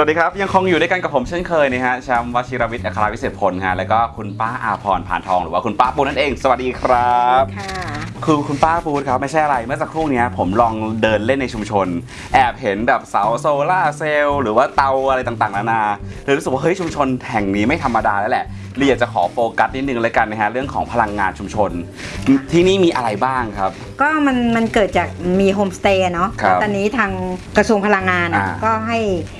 วัสดีครับ ยังคงอยู่ด้วยกันกับผมเช่นเคยนะฮะแชมป์วชิรวิทย์อัครวิเศษพลฮะแล้วก็คุณป้าอาพรผ่านทองหรือว่าคุณป้าปูนั่นเอง สวัสดีครับ ค่ะคือคุณป้าปูครับไม่ใช่อะไรเมื่อสักครู่เนี้ยผมลองเดินเล่นในชุมชน แอบเห็นแบบเสาโซล่าร์เซลล์หรือว่าเตาอะไรต่างๆนานาเลยรู้สึกว่าเฮ้ยชุมชนแห่งนี้ไม่ธรรมดาแล้วแหละเลยอยากจะขอโฟกัสนิดนึงเลยกันนะฮะเรื่องของพลังงานชุมชน ที่นี่มีอะไรบ้างครับ ก็มันมันเกิดจากมีโฮมสเตย์เนาะครับ ตอนนี้ทางกระทรวงพลังงานอะอ่า ก็ให้เอ่อ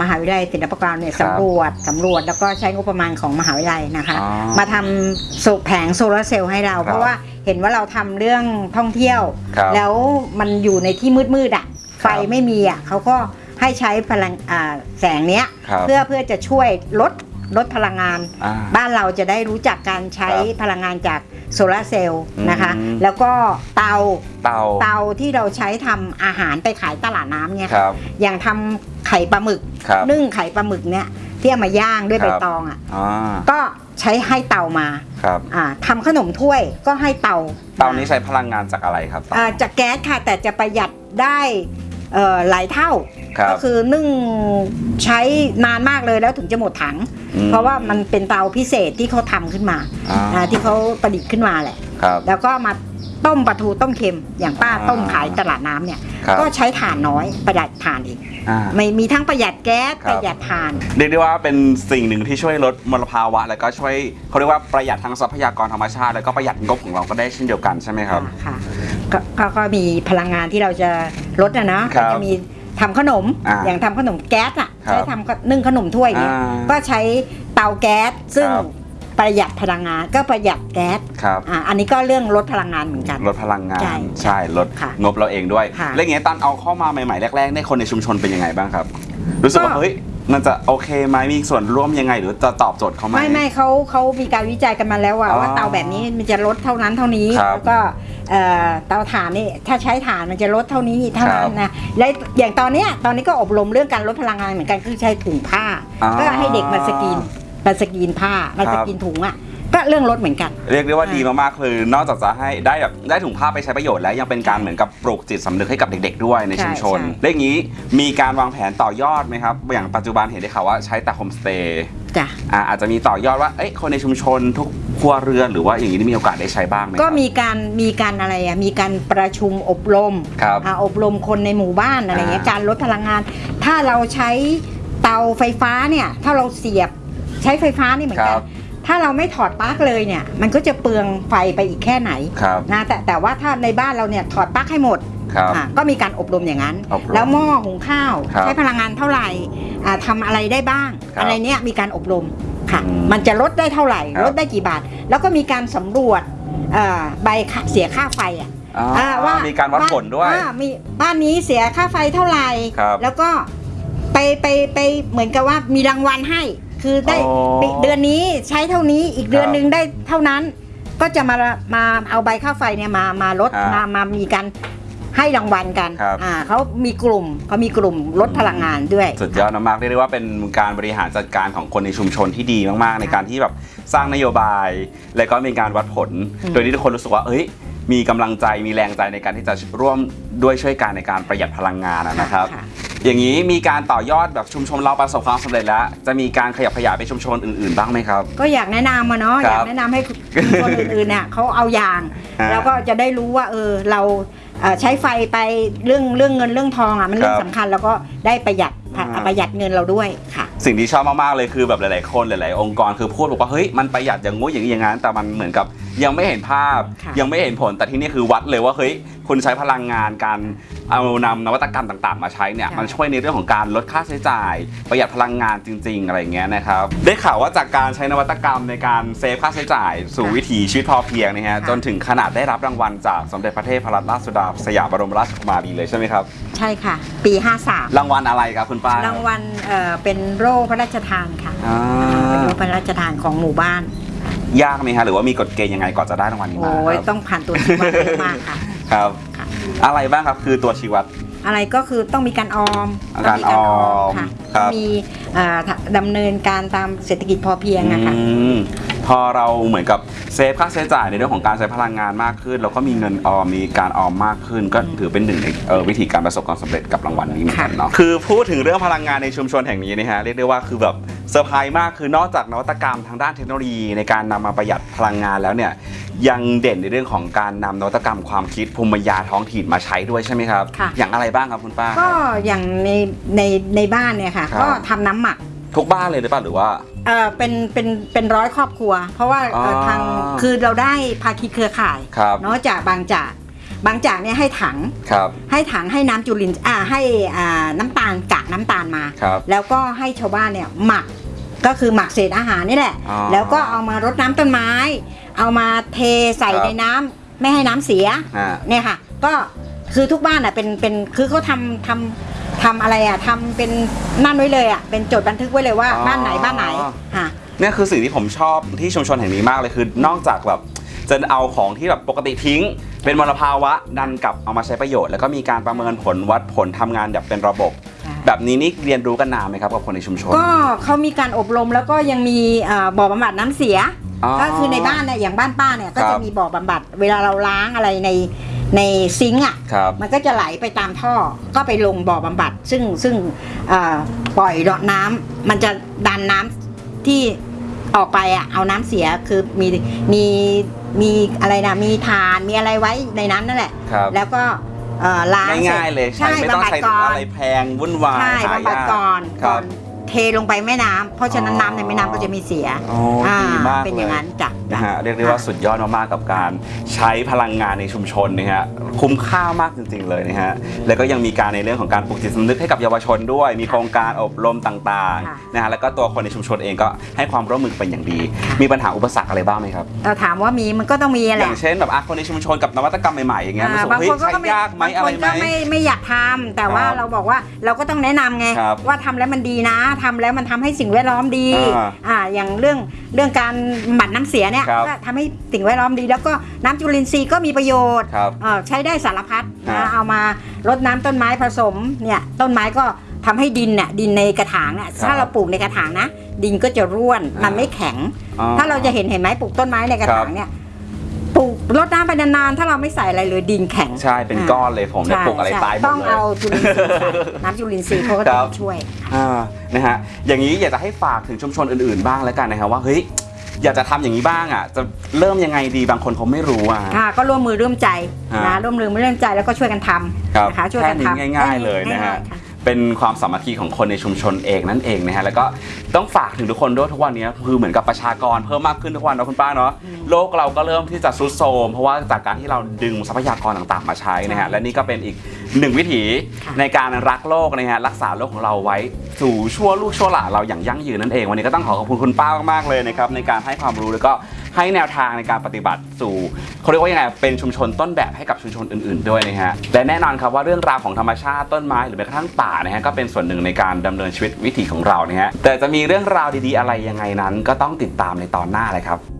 มหาวิทยาลัยศิลปากรเนี่ยครับสำรวจสำรวจแล้วก็ใช้งบประมาณของมหาวิทยาลัยนะคะ อ๋อมาทำโซแผงโซลาร์เซลล์ให้เรา ครับเพราะว่าเห็นว่าเราทำเรื่องท่องเที่ยว ครับแล้วมันอยู่ในที่มืดๆอะไฟไม่มีอะเขาก็ให้ใช้พลังอ่าแสงเนี้ยครับเพื่อเพื่อจะช่วยลดลดพลังงาน อ่าบ้านเราจะได้รู้จักการใช้ครับพลังงานจาก โซลาร์เซลล์นะคะ อืม แล้วก็เตาเตาเตาที่เราใช้ทำอาหารไปขายตลาดน้ำเนี่ยครับอย่างทำไข่ปลาหมึก ครับ นึ่งไข่ปลาหมึกเนี่ยที่เอามาย่างด้วยครัใบบตองอะอ่าก็ใช้ให้เตามาครับ อ่าทำขนมถ้วยก็ให้เตาเตานี้ใช้พลังงานจากอะไรครับอ่าจากแก๊สค่ะแต่จะประหยัดได้เอ่อหลายเท่าครับ ก็คือนึ่งใช้นานมากเลยแล้วถึงจะหมดถังอืมเพราะว่ามันเป็นเตาพิเศษที่เขาทำขึ้นมาอ่าอ่าที่เขาประดิษฐ์ขึ้นมาแหละครับแล้วก็มาต้มปลาทูต้มเค็มอย่างป้าอ่าต้มขายตลาดน้ำเนี่ยครับก็ใช้ถ่านน้อยประหยัดถ่านอีกอ่าไม่มีทั้งประหยัดแก๊สครับประหยัดถ่านเรียกได้ว่าเป็นสิ่งหนึ่งที่ช่วยลดมลภาวะ แล้วก็ช่วยเขาเรียกว่าประหยัดทั้งทรัพยากรธรรมชาติแล้วก็ประหยัดงบของเราก็ได้เช่นเดียวกันใช่ไหมครับค่ะกก็ก็มีพลังงานที่เราจะลดนะเนาะครับก็จะมี ทำขนมอ่าอย่างทำขนมแก๊สอะครับใช้ทำก็นึ่งขนมถ้วยเนี่ยอ่าก็ใช้เตาแก๊สซึ่งครับประหยัดพลังงานก็ประหยัดแก๊สครับอ่าอันนี้ก็เรื่องลดพลังงานเหมือนกัน ลดพลังงาน ใช่ใช่ลดค่ะงบเราเองด้วยค่ะแล้วอย่างเงี้ยตอนเอาเข้ามาใหม่ๆแรกๆในยคนในชุมชนเป็นยังไงบ้างครับ รู้สึกว่าก็เฮ้ย มันจะโอเคไหมมีส่วนร่วมยังไง หรือจะตอบโจทย์เขาไหม ไม่ไม่เขาเขามีการวิจัยกันมาแล้วว่าอ๋อว่าเตาแบบนี้มันจะลดเท่านั้นเท่านี้ครับ แล้วก็เอ่อเตาถ่านนี่ถ้าใช้ถ่านมันจะลดเท่านี้เท่านั้นครับนะและอย่างตอนเนี้ยตอนนี้ก็อบรมเรื่องการลดพลังงานเหมือนกันคือใช้ถุงผ้าอ๋อก็ให้เด็กมาสกรีนมาสกรีนผ้ามาสกรีนครับถุงอะ ก็เรื่องลดเหมือนกัน เรียกได้ว่าดีมากๆ คือ นอกจากจะให้ได้แบบได้ถุงผ้าไปใช้ประโยชน์แล้วยังเป็นการเหมือนกับปลูกจิตสำนึกให้กับเด็ก ๆ ด้วยในชุมชนใช่ใช่และอย่างนี้มีการวางแผนต่อยอดไหมครับ อย่างปัจจุบันเห็นได้ข่าวว่าใช้แต่โฮมสเตย์จ้ะอ่าอาจจะมีต่อยอดว่าเอ้ยคนในชุมชนทุกครัวเรือนหรือว่าอย่างนี้ได้มีโอกาสได้ใช้บ้างไหมครับก็มีการมีการอะไรอะมีการประชุมอบรมครับอ่าอบรมคนในหมู่บ้านอะไรเงี้ยอ่าการลดพลังงาน ถ้าเราใช้เตาไฟฟ้าเนี่ยถ้าเราเสียบใช้ไฟฟ้านี่เหมือนคกัรันบ ถ้าเราไม่ถอดปลั๊กเลยเนี่ยมันก็จะเปลืองไฟไปอีกแค่ไหนครับนะแต่แต่ว่าถ้าในบ้านเราเนี่ยถอดปลั๊กให้หมดครับอะก็มีการอบรมอย่างนั้นอบรมแล้วหม้อหุงข้าวครับใช้พลังงานเท่าไหร่อ่าทำอะไรได้บ้างครับอะไรเนี้ยมีการอบรมค่ะอืมมันจะลดได้เท่าไหร่ครับลดได้กี่บาท แล้วก็มีการสำรวจเอ่อใบค่าเสียค่าไฟอะอ่าอ่าว่ามีการวัดผลด้วยอ่ามีบ้านนี้เสียค่าไฟเท่าไหร่ครับแล้วก็ไปไปไปเหมือนกับว่ามีรางวัลให้ คือได้อ๋อปีเดือนนี้ใช้เท่านี้อีกเดือนครับหนึ่งได้เท่านั้น ก็จะมามาเอาใบค่าไฟเนี่ยมามาลดอ่ามมามามีการให้รางวัลกันครับ อ่าเขามีกลุ่มเขามีกลุ่มลดพลังงานด้วย สุดยอดมากๆเรียกได้ว่าเป็นการบริหารจัดการของคนในชุมชนที่ดีมากๆ ในการที่แบบสร้างนโยบาย และก็มีการวัดผล อืม โดยที่ทุกคนรู้สึกว่า เอ้ย มีกำลังใจมีแรงใจในการที่จะร่วมด้วยช่วยกันในการประหยัดพลังงานอะนะครับ ค่ะ อย่างนี้มีการต่อยอดแบบชุมชนเราประสบความสำเร็จแล้ว จะมีการขยับขยายไปชุมชนอื่นๆบ้างไหมครับ ก็อยากแนะนำมาเนาะคอรับยากแนะนำให้คนอื่นๆเนี่ยเขาเอาอย่าง ฮะแล้วก็จะได้รู้ว่าเออเราเอ่อใช้ไฟไปเรื่องเรื่องเงินเรื่องทองอะมันเรื่อคงรับสำคัญ แล้วก็ได้ประหยัดอ่า ประหยัดเงินเราด้วยค่ะ สิ่งที่ชอบมากๆเลยคือแบบหลายๆคนหลาย ๆ องค์กรคือพูดบอกว่าเฮ้ยมันประหยัดอย่างงู้นอย่างนี้อย่างนั้นแต่มันเหมือนกับยังไม่เห็นภาพค่ะยังไม่เห็นผลแต่ที่นี่คือวัดเลยว่าเฮ้ยคุณใช้พลังงานการเอานำนวัตกรรมต่าง ๆ มาใช้เนี่ยมันช่วยในเรื่องของการลดค่าใช้จ่าย ประหยัดพลังงานจริง ๆ อะไรอย่างเงี้ยนะครับได้ข่าวว่าจากการใช้นวัตกรรมในการเซฟค่าใช้จ่าย สู่วิถีชีวิตพอเพียงนะฮะจนถึงขนาดได้รับรางวัลจากสมเด็จพระเทพรัตนราชสุดาสยามบรมราชกุมารีเลยใช่ไหมครับใช่ค่ะ ปี 53 รางวัลอะไรครับคุณป้ารางวัลเอ่อเป็นโร่พระราชทานค่ะอ่าเป็นโร่พระราชทานของหมู่บ้าน ยากไหมฮะหรือว่ามีกฎเกณฑ์ยังไงก่อนจะได้รางวัลนี้มาโอ้ยครับต้องผ่านตัวชีวัดเยอะมากค่ะ ครับ ค่ะ อะไรบ้างครับคือตัวชี้วัด อะไรก็คือต้องมีการออมการต้งออมค่ะครับมีเอ่อดำเนินการตามเศรษฐกิจพอเพียงนะคะอืม พอเราเหมือนกับเซฟค่าใช้จ่ายในเรื่องของการใช้พลังงานมากขึ้น แล้วก็มีเงินออมมีการออมมากขึ้น ก็ถือเป็นหนึ่งในเอ่อวิธีการประสบความสำเร็จกับรางวัลนี้เหมือนกันเนาะคือพูดถึงเรื่องพลังงานในชุมชนแห่งนี้นะฮะเรียกได้ว่าคือแบบเซอร์ไพรส์มากคือนอกจากนวัตกรรมทางด้านเทคโนโลยีในการนำมาประหยัดพลังงานแล้วเนี่ยยังเด่นในเรื่องของการนำนวัตกรรมความคิดภูมิปัญญาท้องถิ่นมาใช้ด้วยใช่ไหมครับค่ะอย่างอะไรบ้างครับคุณป้า ก็อย่างในในในบ้านเนี่ยค่ะครับก็ทำน้ำหมัก ทุกบ้านเลยหรือเปล่าหรือว่า เออเป็นเป็นเป็นร้อยครอบครัว เพราะว่าเอ่อออทางคือเราได้ภาคีเครือข่ายครับ เนาะจากบางจากบางจากเนี่ยให้ถัง ครับ ให้ถังให้น้ำจุลินอ่าให้อ่าน้ำตาลกากน้ำตาลมา ครับแล้วก็ให้ชาวบ้านเนี่ยหมักก็คือหมักเศษอาหารนี่แหละ อ๋อแล้วก็เอามารดน้ำต้นไม้ เอามาเทใส่ครับ ในน้ำไม่ให้น้ำเสียอ่าเนี่ยค่ะ ก็คือทุกบ้านอะเป็นเป็นคือเขาทำทำ ทำอะไรอะทำเป็นนั่นไว้เลยอะเป็นจดบันทึกไว้เลยว่าอ๋อบ้านไหนบ้านไหนค่ะเนี่ยคือสิ่งที่ผมชอบที่ชุมชนแห่งนี้มากเลยคือนอกจากแบบจะเอาของที่แบบปกติทิ้ง เป็นมลภาวะดันกลับเอามาใช้ประโยชน์ แล้วก็มีการประเมินผลวัดผลทำงานแบบเป็นระบบค่ะแบบนี้นี่เรียนรู้กันนานไหมครับกับคนในชุมชน ก็เขามีการอบรมแล้วก็ยังมีเอ่อบ่อบำบัดน้ำเสียอ๋อ ก็คือในบ้านเนี่ยอย่างบ้านป้าเนี่ยก็ครัจะบมีบ่อบำบัด เวลาเราล้างอะไรในในซิงค์อะครับมันก็จะไหลไปตามท่อก็ไปลงบ่อบำบัด ซึ่งซึ่งเอ่อปล่อยรดน้ำมันจะดันน้ำที่ออกไปอะเอาน้ำเสียคือมีมีมีอะไรนะมีทานมีอะไรไว้ในนั้นนั่นแหละครับแล้วก็เอ่อล้างสร็จง่ายๆเลยใช้ไม่ต้องบำบัดใช้ก่อนอะไรแพงวุ่นวายใช่หาบำบัดยากก่อนครัก่อบนเทลงไปแม่น้ำเพราะฉะนั้นอ๋อน้ำในแม่น้ำก็จะมีเสียโอ้ดีมาก เป็นอย่างนั้นจ้ะ นะฮะเรียกได้ว่าสุดยอดมากๆกับการใช้พลังงานในชุมชนนะฮะคุ้มค่ามากจริง ๆ เลยนะฮะแล้วก็ยังมีการในเรื่องของการปลูกจิตสำนึกให้กับเยาวชนด้วย มีโครงการอบรมต่างค่ะๆนะฮะแล้วก็ตัวคนในชุมชนเองก็ให้ความร่วมมือเป็นอย่างดี มีปัญหาอุปสรรคอะไรบ้างไหมครับเราถามว่ามีมันก็ต้องมีแหอละย่างเช่นแบบอะคนในชุมชนกับนวัตกรรมใหม่ๆอย่างเงี้ยมันอ่ารู้สึกบางเฮ้ยคนก็ใช้ไม่ยากไหมบางอะไรคนไหม ก็ไม่ไม่อยากทำแต่ว่าครับเราบอกว่าเราก็ต้องแนะนำไงครับว่าทำแล้วมันดีนะทำแล้วมันทำให้สิ่งแวดล้อมดีอ่า อ่าอย่างเรื่องเรื่องการบำบัดน้ำเสียเนี่ยครับก็ทำให้สิ่งแวดล้อมดี แล้วก็น้ำจุลินทรีย์ก็มีประโยชน์ครับเอ่อใช้ได้สารพัดครันะบเอามารดน้ำต้นไม้ผสมเนี่ยต้นไม้ก็ทำให้ดินน่ะดินในกระถางเนี่ยครับถ้าเราปลูกในกระถางนะ ดินก็จะร่วนอ่ามั มันไม่แข็ง อ๋อ ถ้าเราจะเห็นเห็นไหมปลูกต้นไม้ในกระถางเนี่ยปลูกรดน้ำไปนานๆถ้าเราไม่ใส่อะไรเลยดินแข็ง ใช่เป็นก้อนเลยผมเนี่ยใช่ปลูกอะไรใช่ตายหมดต้องเลยเอาจุลินทรีย์ใส่น้ำจุลินทรีย์เขาก็คจะรับช่วย อ่านะฮะอย่างนี้อยากจะให้ฝากถึงชุมชนอื่นๆบ้างแล้วกันนะครับว่าเฮ้ย อยากจะทำอย่างนี้บ้างอะ จะเริ่มยังไงดีบางคนเขาไม่รู้อะ ค่ะก็ร่วมมือร่วมใจฮะ นะร่วมมือร่วมใจแล้วก็ช่วยกันทครับำนะคะช่วยกันแค่ทำนี้ง่าย ๆเลยนะฮะ ง่ายๆค่ เป็นความสามัคคีของคนในชุมชนเองนั่นเองนะฮะ แล้วก็ต้องฝากถึงทุกคนด้วยทุกวันนี้คือเหมือนกับประชากรเพิ่มมากขึ้นทุกวันนะคุณป้าเนาะ โลกเราก็เริ่มที่จะซุดโทรมเพราะว่าจากการที่เราดึงทรัพยากรต่างๆมาใช้นะฮะใช่และนี่ก็เป็นอีก หนึ่งวิถีค่ะในการรักโลกนะฮะรักษาโลกของเราไว้สู่ชั่วลูกชั่วหลานเราอย่างยั่งยืนนั่นเอง วันนี้ก็ต้องขอขอบคุณคุณป้ามากๆเลยนะครับในการให้ความรู้แล้วก็ให้แนวทางในการปฏิบัติสู่เขาเรียกว่ายังไงเป็นชุมชนต้นแบบให้กับชุมชนอื่น ๆ ด้วยนะฮะและแน่นอนครับว่าเรื่องราวของธรรมชาติต้นไม้หรือแม้กระทั่งป่านะฮะก็เป็นส่วนหนึ่งในการดำเนินชีวิตวิถีของเรานะฮะแต่จะมีเรื่องราวดีๆอะไรยังไงนั้น ก็ต้องติดตามในตอนหน้าเลยครับ